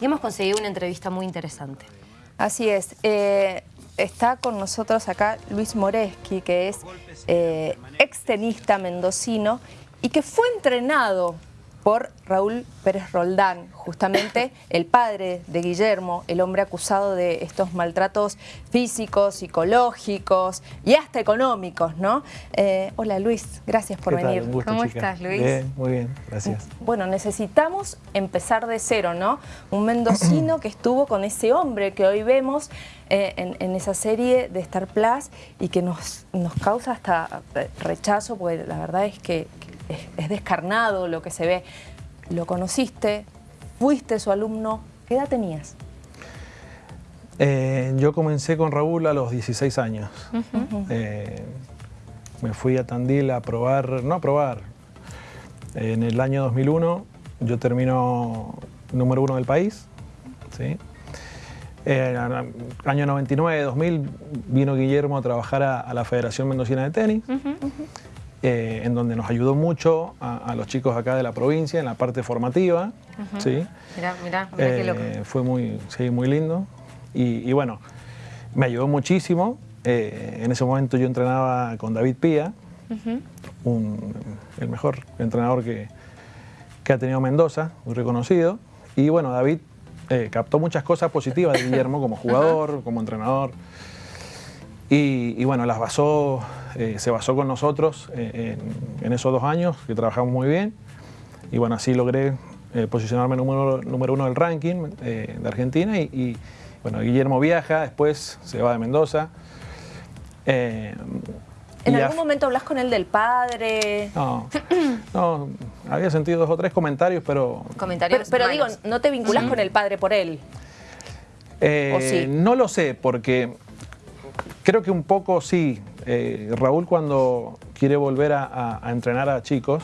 y hemos conseguido una entrevista muy interesante. Así es. Eh, está con nosotros acá Luis Moreski, que es eh, extenista mendocino y que fue entrenado por Raúl Pérez Roldán, justamente el padre de Guillermo, el hombre acusado de estos maltratos físicos, psicológicos y hasta económicos, ¿no? Eh, hola Luis, gracias por venir. ¿Cómo estás Luis? Bien, muy bien, gracias. Bueno, necesitamos empezar de cero, ¿no? Un mendocino que estuvo con ese hombre que hoy vemos eh, en, esa serie de Star Plus y que nos, nos causa hasta rechazo, porque la verdad es que es, descarnado lo que se ve. Lo conociste, fuiste su alumno, ¿qué edad tenías? Eh, yo comencé con Raúl a los 16 años. Eh, me fui a Tandil a probar, no a probar, en el año 2001 yo termino número uno del país. ¿sí? Eh, año 99, 2000 vino Guillermo a trabajar a, la Federación Mendocina de Tenis. Eh, en donde nos ayudó mucho a, los chicos acá de la provincia en la parte formativa. ¿sí? Mirá, mirá, qué loco. Eh, fue muy, sí, muy lindo. Y, bueno, me ayudó muchísimo. Eh, en ese momento yo entrenaba con David Pía, el mejor entrenador que, que, ha tenido Mendoza, muy reconocido. Y bueno, David captó muchas cosas positivas de Guillermo como jugador, como entrenador. Y, bueno, las basó, eh, se basó con nosotros eh, en, esos dos años, que trabajamos muy bien. Y bueno, así logré eh, posicionarme número, número uno del ranking de Argentina. Y, bueno, Guillermo viaja, después se va de Mendoza. ¿En algún momento hablas con él del padre? No, no, había sentido dos o tres comentarios, pero... Comentarios Pero, digo, ¿no te vinculas con el padre por él? ¿O sí? No lo sé, porque Creo que un poco sí. Eh, Raúl cuando quiere volver a, entrenar a chicos,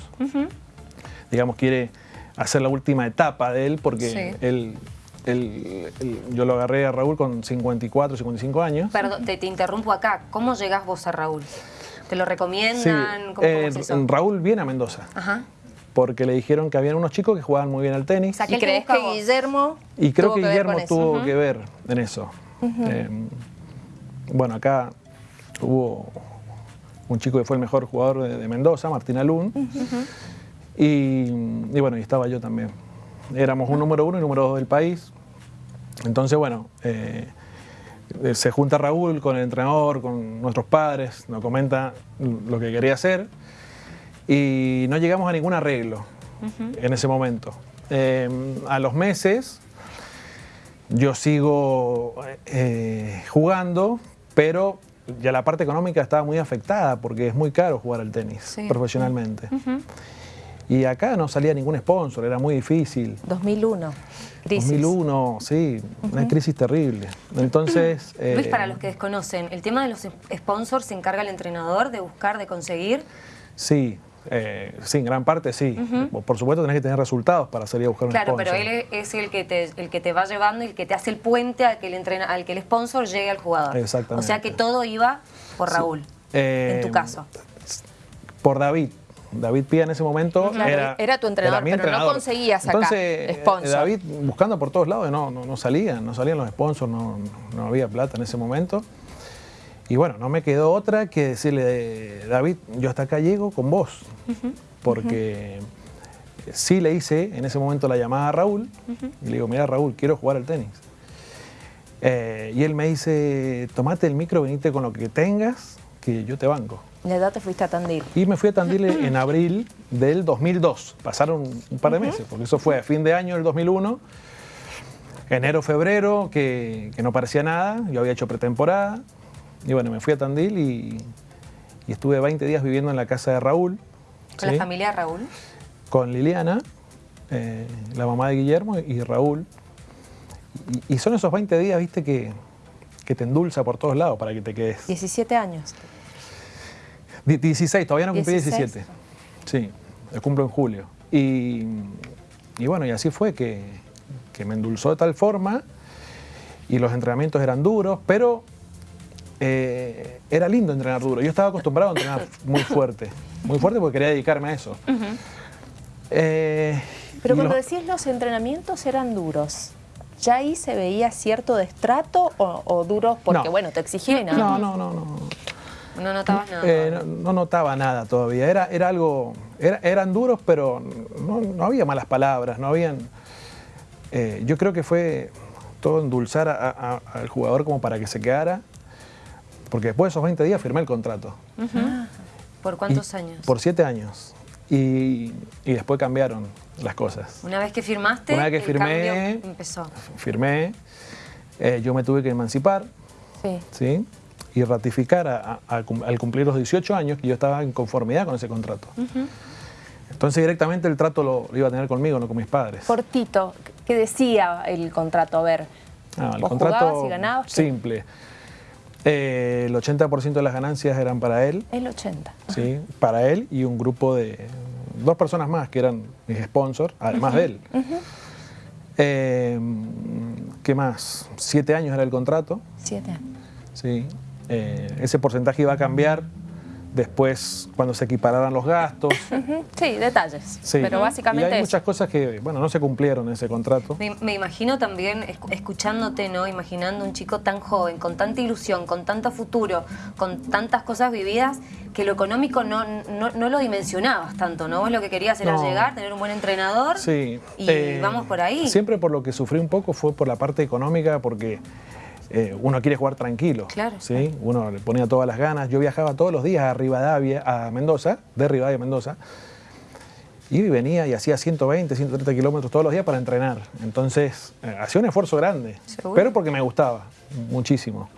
digamos, quiere hacer la última etapa de él, porque él, yo lo agarré a Raúl con 54, 55 años. Perdón, te, interrumpo acá. ¿Cómo llegás vos a Raúl? ¿Te lo recomiendan? Eh, Raúl viene a Mendoza. Porque le dijeron que habían unos chicos que jugaban muy bien al tenis. ¿Y crees que Guillermo Y creo que Guillermo tuvo que ver en eso bueno, acá hubo un chico que fue el mejor jugador de, Mendoza, Martín Alún, y, bueno, y estaba yo también. Éramos un número uno y número dos del país. Entonces, bueno, eh, se junta Raúl con el entrenador, con nuestros padres, nos comenta lo que quería hacer y no llegamos a ningún arreglo en ese momento. Eh, a los meses yo sigo eh, jugando, pero ya la parte económica estaba muy afectada porque es muy caro jugar al tenis profesionalmente. Y acá no salía ningún sponsor, era muy difícil. 2001, crisis. 2001, sí, una crisis terrible. Entonces... Luis, para eh, los que desconocen, ¿el tema de los sponsors se encarga el entrenador de buscar, de conseguir? Sí, eh, sí, en gran parte sí. Por supuesto tenés que tener resultados para salir a buscar un sponsor. Claro, pero él es el que, te, el que te va llevando y el que te hace el puente al que el, entrena, al que el sponsor llegue al jugador. Exactamente. O sea que todo iba por Raúl, en tu eh, caso. Por David. David Pía en ese momento era, era, tu entrenador, pero no conseguías acá Entonces, sponsor. David buscando por todos lados, no, no, no salían, no salían los sponsors, no, no había plata en ese momento. Y bueno, no me quedó otra que decirle, David, yo hasta acá llego con vos, porque sí le hice en ese momento la llamada a Raúl, y le digo, mira Raúl, quiero jugar al tenis. Eh, y él me dice, tomate el micro, venite con lo que tengas, que yo te banco. ¿Y la edad te fuiste a Tandil? Y me fui a Tandil en abril del 2002. Pasaron un par de meses, porque eso fue a fin de año del 2001. Enero, febrero, que, que no parecía nada. Yo había hecho pretemporada. Y bueno, me fui a Tandil y, estuve 20 días viviendo en la casa de Raúl. ¿Con la familia de Raúl? Con Liliana, eh, la mamá de Guillermo y Raúl. Y, son esos 20 días, viste, que, te endulza por todos lados para que te quedes. 17 años. 16, todavía no cumplí 17. Sí, lo cumplo en julio. Y, bueno, y así fue que, que me endulzó de tal forma y los entrenamientos eran duros, pero eh, era lindo entrenar duro. Yo estaba acostumbrado a entrenar muy fuerte, muy fuerte porque quería dedicarme a eso. Eh, Pero cuando decís los entrenamientos eran duros, ¿ya ahí se veía cierto destrato o, o duros? Porque No. bueno, te exigían. No, no, no, no. No notabas nada. Eh, no, no notaba nada todavía. Era, era algo. era- eran duros, pero no, no había malas palabras, no habían. eh, yo creo que fue todo endulzar a- a- al jugador como para que se quedara. Porque después de esos 20 días firmé el contrato. ¿Por cuántos Y- años? Por 7 años. Y, y después cambiaron las cosas. Una vez que firmaste, Una vez que el firmé- empezó. Firmé, eh, yo me tuve que emancipar, Sí. ¿sí? Y ratificar a- a- a cum- al cumplir los 18 años que yo estaba en conformidad con ese contrato. Entonces directamente el trato lo, lo iba a tener conmigo, no con mis padres. Cortito, ¿qué decía el contrato? A ver, Ah, el vos contrato jugabas y ganabas. ¿qué? Eh, el 80% de las ganancias eran para él, El 80. ¿sí? Para él y un grupo de dos personas más que eran mis sponsors, además de él. Eh, ¿Qué más? Siete años era el contrato. Siete años. Sí. Eh, ese porcentaje iba a cambiar después cuando se equipararan los gastos. Sí, detalles. Sí. Pero Y básicamente hay muchas cosas que, bueno, no se cumplieron en ese contrato. Me, me imagino también, escu- escuchándote, ¿no? Imaginando un chico tan joven, con tanta ilusión, con tanto futuro, con tantas cosas vividas, que lo económico no, no, no lo dimensionabas tanto, ¿no? Vos lo que querías era No. llegar, tener un buen entrenador Sí. y eh, vamos por ahí. Siempre por lo que sufrí un poco fue por la parte económica, porque eh, uno quiere jugar tranquilo. Claro. ¿sí? Uno le ponía todas las ganas. Yo viajaba todos los días a Rivadavia, a Mendoza, de Rivadavia a Mendoza. Y venía y hacía 120, 130 kilómetros todos los días para entrenar. Entonces, eh, hacía un esfuerzo grande. Seguro. Pero porque me gustaba muchísimo.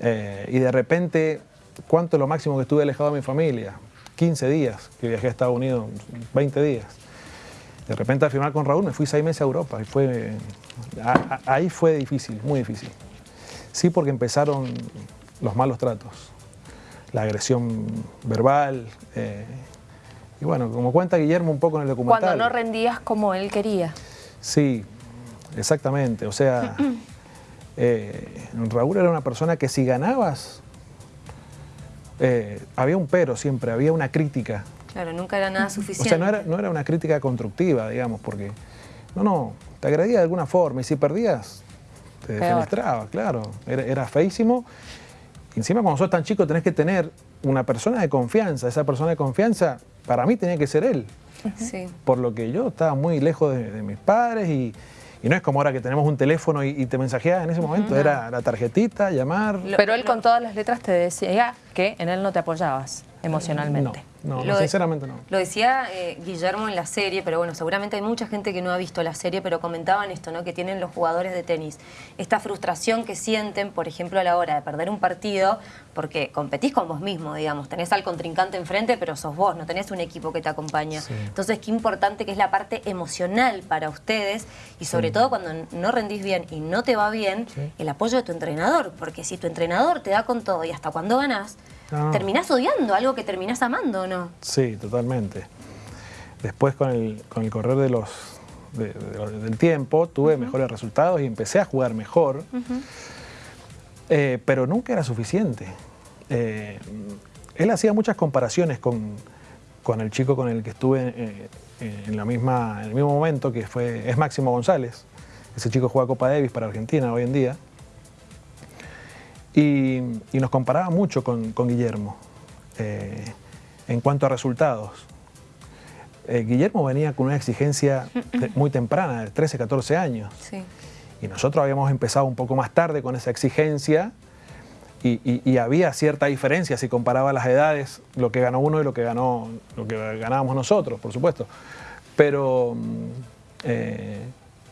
Eh, y de repente, ¿cuánto es lo máximo que estuve alejado de mi familia? 15 días que viajé a Estados Unidos, 20 días. De repente al firmar con Raúl me fui seis meses a Europa y fue, a- a- ahí fue difícil, muy difícil. Sí, porque empezaron los malos tratos, la agresión verbal. eh, y bueno, como cuenta Guillermo un poco en el documental. Cuando no rendías como él quería. Sí, exactamente. O sea, eh, Raúl era una persona que si ganabas, eh, había un pero siempre, había una crítica. Claro, nunca era nada O suficiente. sea, no era, no era una crítica constructiva, digamos, porque no, no, te agredía de alguna forma y si perdías, te Peor. defenestraba, claro. Era, era feísimo. Encima, cuando sos tan chico, tenés que tener una persona de confianza. Esa persona de confianza, para mí, tenía que ser él. Sí. Por lo que yo estaba muy lejos de, de mis padres y, y no es como ahora que tenemos un teléfono y, y te mensajeas en ese momento. Era la tarjetita, llamar. Pero él con todas las letras te decía que en él no te apoyabas emocionalmente. No, no, Lo no, de- sinceramente no. Lo decía eh, Guillermo en la serie, pero bueno, seguramente hay mucha gente que no ha visto la serie, pero comentaban esto, ¿no? Que tienen los jugadores de tenis. Esta frustración que sienten, por ejemplo, a la hora de perder un partido, porque competís con vos mismo, digamos. Tenés al contrincante enfrente, pero sos vos, no tenés un equipo que te acompaña. Sí. Entonces, qué importante que es la parte emocional para ustedes y sobre todo cuando no rendís bien y no te va bien, Sí. el apoyo de tu entrenador. Porque si tu entrenador te da con todo y hasta cuando ganás, Ah. terminás odiando algo que terminás amando, ¿o no? Sí, totalmente. Después con el, con el correr de los, de- de- del tiempo tuve mejores resultados y empecé a jugar mejor, Eh, pero nunca era suficiente. Eh, él hacía muchas comparaciones con, con el chico con el que estuve eh, en, la misma, en el mismo momento, que fue, es Máximo González. Ese chico juega Copa Davis para Argentina hoy en día. Y, y nos comparaba mucho con, con Guillermo eh, en cuanto a resultados. Eh, Guillermo venía con una exigencia de- muy temprana, de 13, 14 años. Sí. Y nosotros habíamos empezado un poco más tarde con esa exigencia y, y- y había cierta diferencia si comparaba las edades, lo que ganó uno y lo que, ganó, lo que ganábamos nosotros, por supuesto. Pero mm, eh,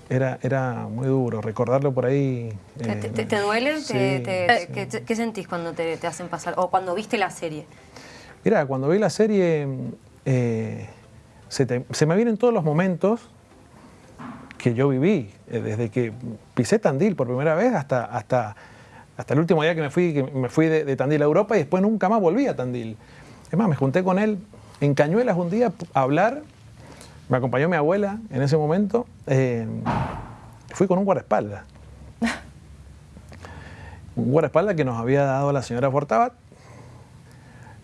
era, era muy duro recordarlo por ahí. ¿Te, eh, te- te- te duele? sí, ¿Te- te- sí. ¿qué, sentís cuando te, te hacen pasar? O cuando viste la serie. Mira, cuando vi la serie, eh, se, te- se me vienen todos los momentos que yo viví, eh, desde que pisé Tandil por primera vez hasta, hasta, hasta el último día que me fui, que me fui de, de Tandil a Europa y después nunca más volví a Tandil. Es más, me junté con él en Cañuelas un día a hablar, me acompañó mi abuela en ese momento, eh, fui con un guardaespaldas. un guardaespaldas que nos había dado la señora Fortabat,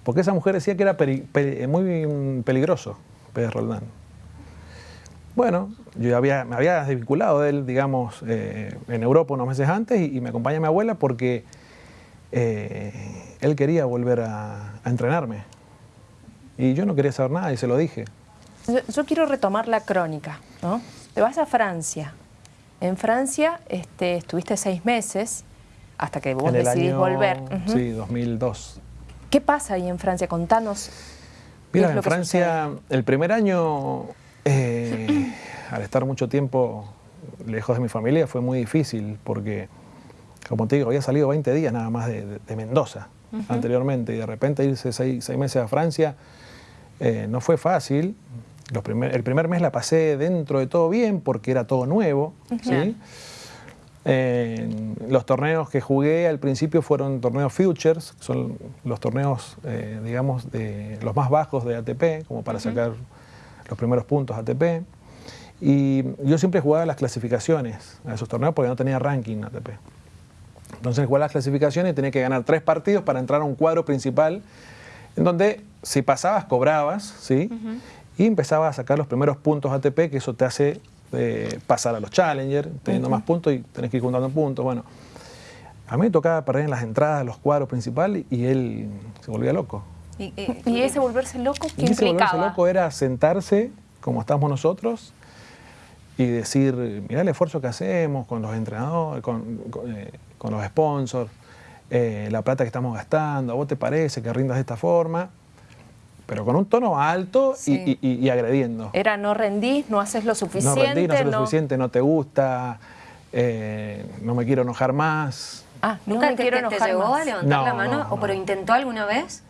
porque esa mujer decía que era peli- muy peligroso, Pérez Roldán. Bueno, yo había, me había desvinculado de él, digamos, eh, en Europa unos meses antes y, me acompaña mi abuela porque eh, él quería volver a, entrenarme. Y yo no quería saber nada y se lo dije. Yo, quiero retomar la crónica, ¿no? Te vas a Francia. En Francia este, estuviste seis meses hasta que vos decidís volver. Sí, 2002. ¿Qué pasa ahí en Francia? Contanos. Mira, en Francia, el primer año eh, al estar mucho tiempo lejos de mi familia fue muy difícil porque, como te digo, había salido 20 días nada más de, Mendoza anteriormente y de repente irse seis, meses a Francia eh, no fue fácil. El primer mes la pasé dentro de todo bien porque era todo nuevo. los torneos que jugué al principio fueron torneos Futures, son los torneos, eh, digamos, de los más bajos de ATP, como para sacar los primeros puntos ATP. Y yo siempre jugaba las clasificaciones a esos torneos porque no tenía ranking ATP. Entonces jugaba las clasificaciones y tenía que ganar tres partidos para entrar a un cuadro principal en donde si pasabas cobrabas, ¿sí? Y empezabas a sacar los primeros puntos ATP, que eso te hace eh, pasar a los Challenger, teniendo más puntos y tenés que ir juntando puntos. Bueno, a mí me tocaba perder en las entradas los cuadros principales y él se volvía loco. ¿Y, ese volverse loco qué y ese volverse loco era sentarse, como estamos nosotros, y decir, mira el esfuerzo que hacemos con los entrenadores, con, eh, los sponsors, eh, la plata que estamos gastando, ¿a vos te parece que rindas de esta forma? Pero con un tono alto y, agrediendo. Era no rendís, no haces lo suficiente. No rendís, no haces lo suficiente, no te gusta, eh, no me quiero enojar más. Ah, ¿nunca te, quiero enojar llegó a levantar la mano? ¿O pero intentó alguna vez?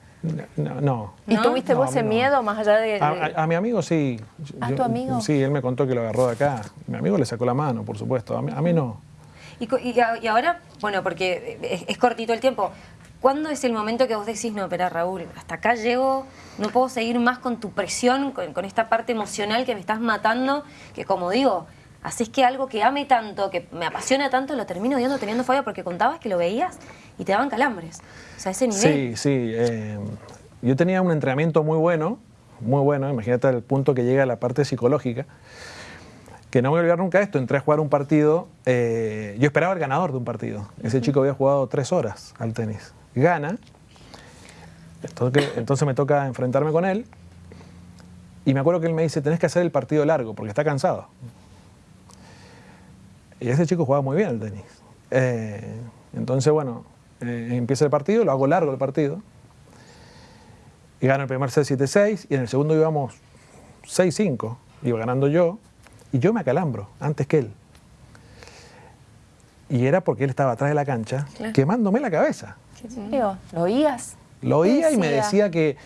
No, no. ¿Y tuviste vos ese miedo más allá de...? A, mi amigo sí. ¿A tu amigo? Sí, él me contó que lo agarró de acá. Mi amigo le sacó la mano, por supuesto. A mí, no. Y, ahora, bueno, porque es, cortito el tiempo, ¿cuándo es el momento que vos decís, no, espera Raúl, hasta acá llego, no puedo seguir más con tu presión, con, esta parte emocional que me estás matando, que como digo, haces que algo que ame tanto, que me apasiona tanto, lo termino viendo teniendo fobia porque contabas que lo veías y te daban calambres. O sea, ese nivel. Sí, sí. Eh, yo tenía un entrenamiento muy bueno, muy bueno, imagínate el punto que llega a la parte psicológica, que no me voy a olvidar nunca esto, entré a jugar un partido, eh, yo esperaba el ganador de un partido. Ese chico había jugado tres horas al tenis. Gana, entonces, entonces me toca enfrentarme con él, y me acuerdo que él me dice, tenés que hacer el partido largo, porque está cansado. Y ese chico jugaba muy bien al tenis. Eh, entonces, bueno, eh, empieza el partido, lo hago largo el partido. Y gano el primer set 7-6 y en el segundo íbamos 6-5. Iba ganando yo y yo me acalambro antes que él. Y era porque él estaba atrás de la cancha quemándome la cabeza. ¿Lo oías? Lo oía y me decía que,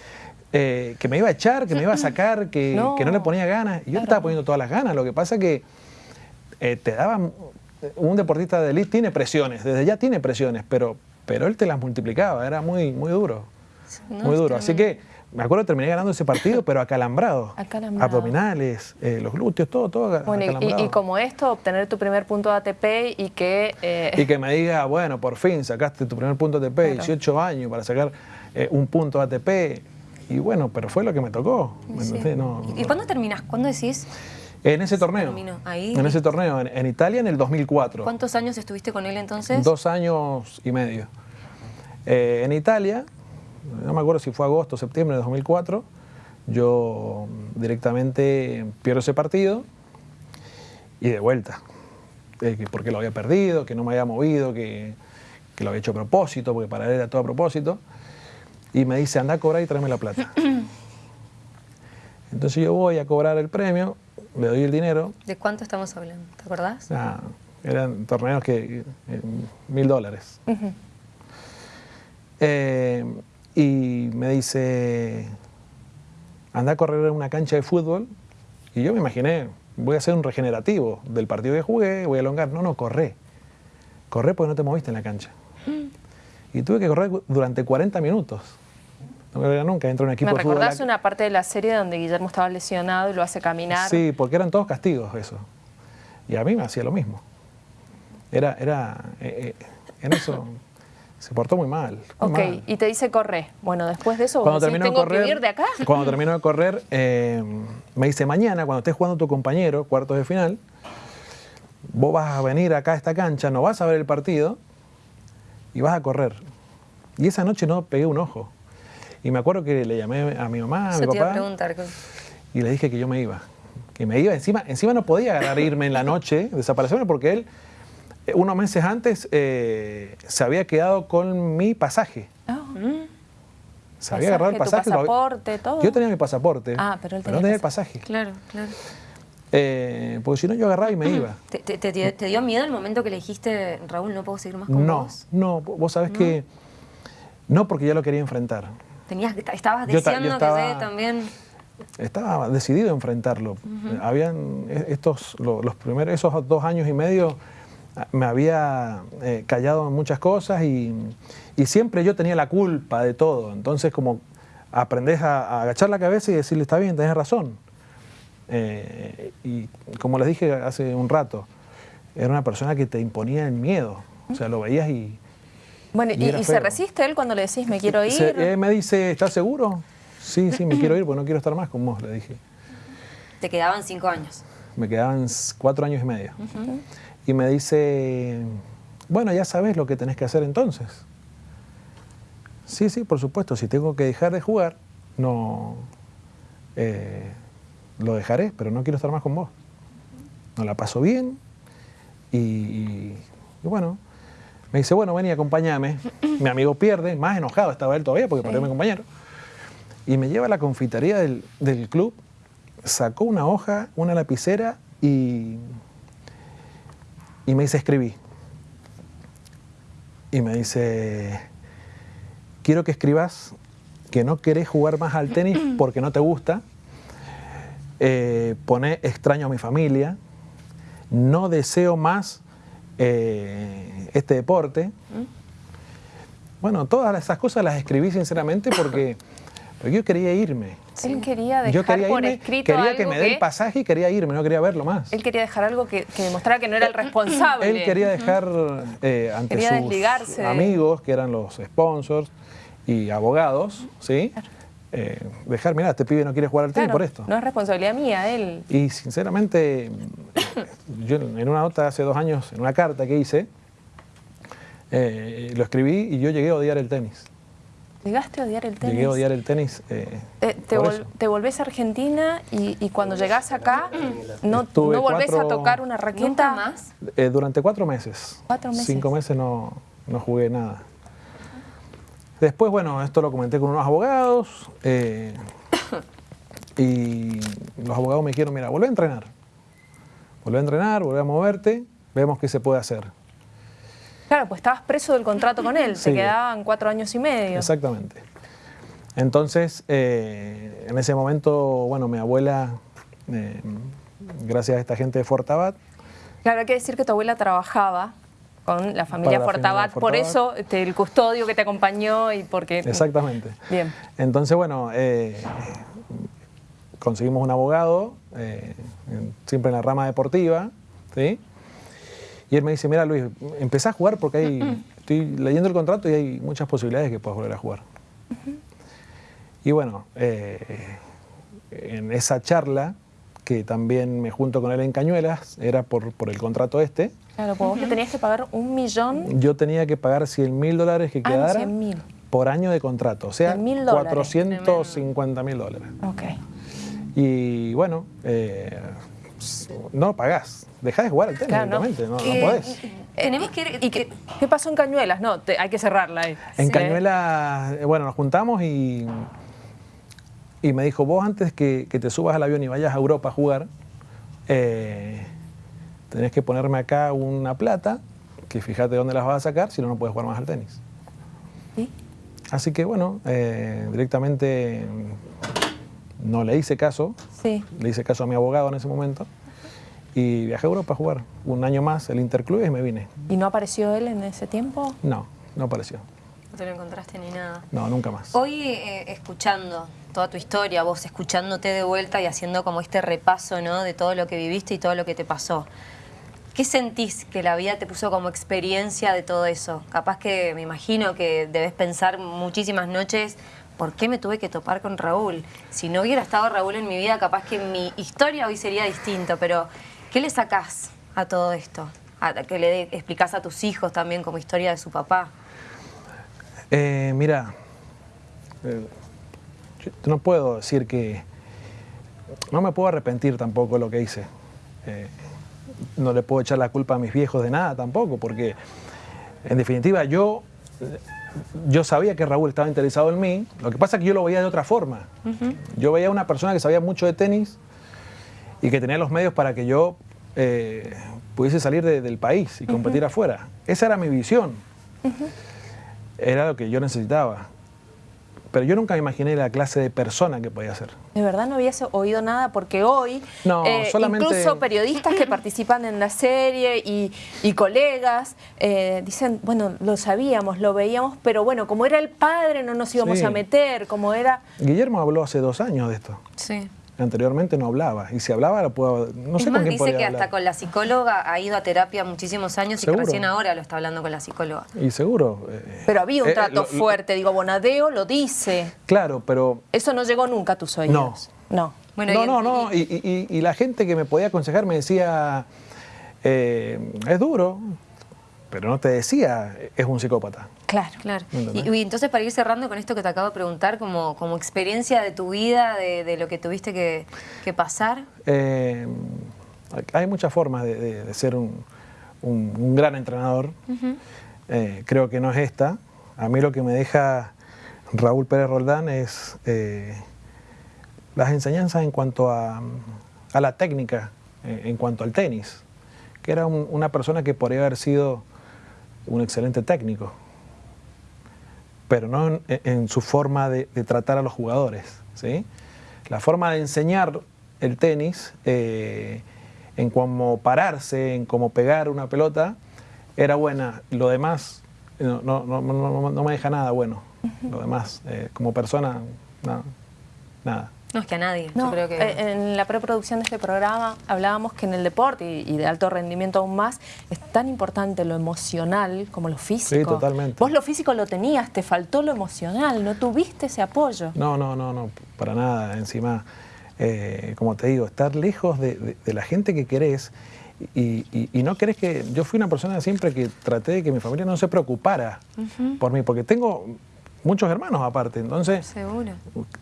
eh, que me iba a echar, que me iba a sacar, que no, que no le ponía ganas. Y yo le estaba poniendo todas las ganas. Lo que pasa que eh, te daban... Un deportista de elite tiene presiones, desde ya tiene presiones, pero pero él te las multiplicaba, era muy, muy duro. muy duro. Así que me acuerdo que terminé ganando ese partido, pero acalambrado. acalambrado. Abdominales, eh, los glúteos, todo, todo bueno, y, como esto, obtener tu primer punto de ATP y que... Eh, y que me diga, bueno, por fin sacaste tu primer punto de ATP, 18 años para sacar eh, un punto de ATP. Y bueno, pero fue lo que me tocó. ¿Y cuándo terminas? ¿Cuándo decís? En ese torneo. En ese torneo, en, Italia en el 2004. ¿Cuántos años estuviste con él entonces? Dos años y medio. Eh, en Italia, no me acuerdo si fue agosto o septiembre de 2004, yo directamente pierdo ese partido y de vuelta. porque lo había perdido, que no me había movido, que, que, lo había hecho a propósito, porque para él era todo a propósito. Y me dice, anda a cobrar y tráeme la plata. Entonces yo voy a cobrar el premio le doy el dinero. ¿De cuánto estamos hablando? ¿Te acordás? Ah, eran torneos que, eh, mil dólares. Eh, y me dice, anda a correr en una cancha de fútbol. Y yo me imaginé, voy a hacer un regenerativo del partido que jugué, voy a elongar. No, no, corre. Corre porque no te moviste en la cancha. Mm. Y tuve que correr durante 40 minutos. No me nunca, entra un equipo ¿Me recordás una parte de la serie donde Guillermo estaba lesionado y lo hace caminar? Sí, porque eran todos castigos eso. Y a mí me hacía lo mismo. Era, era, eh, eh, en eso, Se portó muy mal. muy Ok, mal. y te dice corre. Bueno, después de eso, vos Cuando decís, terminó de ¿tengo correr, que ir de acá? Cuando terminó de correr, eh, me dice, mañana, cuando estés jugando tu compañero, cuartos de final, vos vas a venir acá a esta cancha, no vas a ver el partido y vas a correr. Y esa noche no pegué un ojo. Y me acuerdo que le llamé a mi mamá, a mi te iba a papá, preguntar. ¿qué- y le dije que yo me iba. Que me iba. Encima, encima no podía agarrar irme en la noche, desaparecerme, porque él, unos meses antes, eh, se había quedado con mi pasaje. Ah, Se había agarrado el Pasaje, tu pasaporte, todo. Yo tenía mi pasaporte. Ah, pero él tenía no el tenía el pasaje. Claro, claro. Eh, porque si no, yo agarraba y me iba. ¿Te, te- te- te dio miedo el momento que le dijiste, Raúl, no puedo seguir más con No, vos? no, vos sabés que. No, porque ya lo quería enfrentar. Tenías, estabas Yo ta- yo estaba- que también... Estaba decidido a enfrentarlo. Habían eh, estos, lo- los primeros, esos dos años y medio, me había eh, callado en muchas cosas y, y siempre yo tenía la culpa de todo. Entonces, como aprendés a, a agachar la cabeza y decirle, está bien, tenés razón. Eh, y como les dije hace un rato, era una persona que te imponía el miedo. O sea, lo veías y... Bueno, Y ¿y, era y se resiste él cuando le decís me quiero ir? Se- eh, me dice, ¿estás seguro? Sí, sí, me quiero ir porque no quiero estar más con vos, le dije. Te quedaban cinco años. Me quedaban cuatro años y medio. Y me dice, bueno, ya sabes lo que tenés que hacer entonces. Sí, sí, por supuesto, si tengo que dejar de jugar, no, eh, lo dejaré, pero no quiero estar más con vos. No la paso bien y, y- y bueno, me dice, bueno, ven y acompáñame. Mi amigo pierde, más enojado estaba él todavía porque perdió a mi compañero. Y me lleva a la confitería del, del club, sacó una hoja, una lapicera y, y me dice, escribí. Y me dice, quiero que escribas que no querés jugar más al tenis porque no te gusta. Eh, pone extraño a mi familia. No deseo más eh, este deporte. Bueno, todas esas cosas las escribí sinceramente porque, yo quería irme. Él quería dejar Yo quería por irme, escrito quería algo que me dé el pasaje y quería irme, no quería verlo más. Él quería dejar algo que, que demostrara que no era el responsable. Él quería dejar eh, ante Quería sus amigos, que eran los sponsors y abogados, ¿sí? Eh, dejar, mira, este pibe no quiere jugar al tenis Claro, por esto. No es responsabilidad mía, él. Y sinceramente, yo en una nota hace dos años, en una carta que hice, eh, lo escribí y yo llegué a odiar el tenis. Llegaste a odiar el tenis. Llegué a odiar el tenis. eh, Eh, te, por vol- eso. te volvés a Argentina y, y cuando llegás acá no, Estuve no volvés a tocar una raqueta. ¿Nunca más? Eh, durante cuatro meses. Cuatro meses. Cinco meses no, no jugué nada. Después, bueno, esto lo comenté con unos abogados eh, y los abogados me dijeron, mira, vuelve a entrenar. Vuelve a entrenar, vuelve a moverte, vemos qué se puede hacer. Claro, pues estabas preso del contrato con él. Sí. Te quedaban cuatro años y medio. Exactamente. Entonces, eh, en ese momento, bueno, mi abuela, eh, gracias a esta gente de Fortabat, Claro, hay que decir que tu abuela trabajaba con la familia Fortabat, por eso este, el custodio que te acompañó y porque... Exactamente. Bien. Entonces, bueno, eh, conseguimos un abogado, siempre en la rama deportiva, ¿sí? Y él me dice, mira Luis, empezá a jugar porque hay, estoy leyendo el contrato y hay muchas posibilidades de que puedas volver a jugar. Y bueno, eh, en esa charla, que también me junto con él en Cañuelas, era por, por el contrato este, Claro, pues vos le tenías que pagar un millón. yo tenía que pagar 100 mil dólares que Ah, quedaran 100.000. por año de contrato, o sea, 100.000 dólares. 450 mil dólares. Ok. Y bueno, eh, no pagás, dejás de jugar al tenis Claro, no. directamente, no, no Eh, podés. Tenemos que... ¿Y qué, qué pasó en Cañuelas? No, te- hay que cerrarla ahí. En Sí. Cañuela, eh, bueno, nos juntamos y, y me dijo, vos antes que, que te subas al avión y vayas a Europa a jugar, eh, tenés que ponerme acá una plata, que fíjate dónde las vas a sacar, si no, no puedes jugar más al tenis. ¿Sí? Así que bueno, eh, directamente no le hice caso, Sí. le hice caso a mi abogado en ese momento y viajé a Europa a jugar un año más el Interclub y me vine. ¿Y no apareció él en ese tiempo? No, no apareció. No te lo encontraste ni nada. No, nunca más. Hoy, eh, escuchando toda tu historia, vos escuchándote de vuelta y haciendo como este repaso, ¿no? De todo lo que viviste y todo lo que te pasó. ¿Qué sentís que la vida te puso como experiencia de todo eso? Capaz que me imagino que debes pensar muchísimas noches, ¿por qué me tuve que topar con Raúl? Si no hubiera estado Raúl en mi vida, capaz que mi historia hoy sería distinto, pero ¿qué le sacás a todo esto? A, que le explicás a tus hijos también como historia de su papá. Eh, mira, eh, no puedo decir que... No me puedo arrepentir tampoco de lo que hice. Eh, no le puedo echar la culpa a mis viejos de nada tampoco, porque en definitiva yo, yo sabía que Raúl estaba interesado en mí, lo que pasa es que yo lo veía de otra forma. Yo veía a una persona que sabía mucho de tenis y que tenía los medios para que yo eh, pudiese salir del país y competir afuera. Esa era mi visión. Era lo que yo necesitaba pero yo nunca me imaginé la clase de persona que podía ser. De verdad no habías oído nada porque hoy eh, incluso periodistas que participan en la serie y, colegas eh, dicen, bueno, lo sabíamos, lo veíamos, pero bueno, como era el padre no nos íbamos a meter, como era... Guillermo habló hace dos años de esto. Sí anteriormente no hablaba. Y si hablaba, lo puedo. No sé con quién dice que hasta con la psicóloga ha ido a terapia muchísimos años y que recién ahora lo está hablando con la psicóloga. Y seguro. Eh, pero había un eh, trato fuerte, digo, Bonadeo lo dice. Claro, pero. Eso no llegó nunca a tus oídos. No. No. no, no, no. Y, la gente que me podía aconsejar me decía. Eh, es duro, pero no te decía es un psicópata. Claro, claro. Y, entonces para ir cerrando con esto que te acabo de preguntar, como, como experiencia de tu vida, de, lo que tuviste que, pasar. Eh, hay muchas formas de, ser un, gran entrenador. Eh, creo que no es esta. A mí lo que me deja Raúl Pérez Roldán es eh, las enseñanzas en cuanto a, la técnica, en cuanto al tenis, que era una persona que podría haber sido un excelente técnico, pero no en, su forma de, tratar a los jugadores. ¿sí? La forma de enseñar el tenis, eh, en cómo pararse, en cómo pegar una pelota, era buena. Lo demás no, no, me deja nada bueno. Lo demás, eh, como persona, nada. No, es que a nadie. creo que... Eh, en la preproducción de este programa hablábamos que en el deporte y, de alto rendimiento aún más es tan importante lo emocional como lo físico. Sí, totalmente. Vos lo físico lo tenías, te faltó lo emocional, no tuviste ese apoyo. No, no, no, no, para nada. Encima, eh, como te digo, estar lejos de, la gente que querés y, no querés que... Yo fui una persona siempre que traté de que mi familia no se preocupara por mí, porque tengo muchos hermanos aparte, entonces Seguro.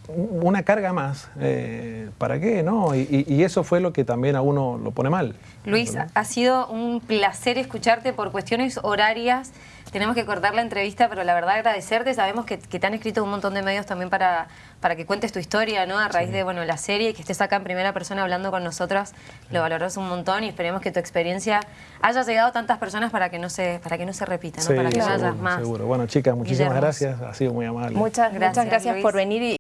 una carga más, eh, ¿para qué? no? Y, eso fue lo que también a uno lo pone mal. Luis, ha sido un placer escucharte por cuestiones horarias, tenemos que cortar la entrevista, pero la verdad agradecerte, sabemos que, te han escrito un montón de medios también para, para que cuentes tu historia, ¿no? A raíz de, bueno, la serie, y que estés acá en primera persona hablando con nosotras, lo valoramos un montón y esperemos que tu experiencia haya llegado a tantas personas para que no se, para que no se repita, ¿no? para que no más. Seguro. Bueno, chicas, muchísimas gracias, ha sido muy amable. Muchas, gracias, muchas gracias por venir y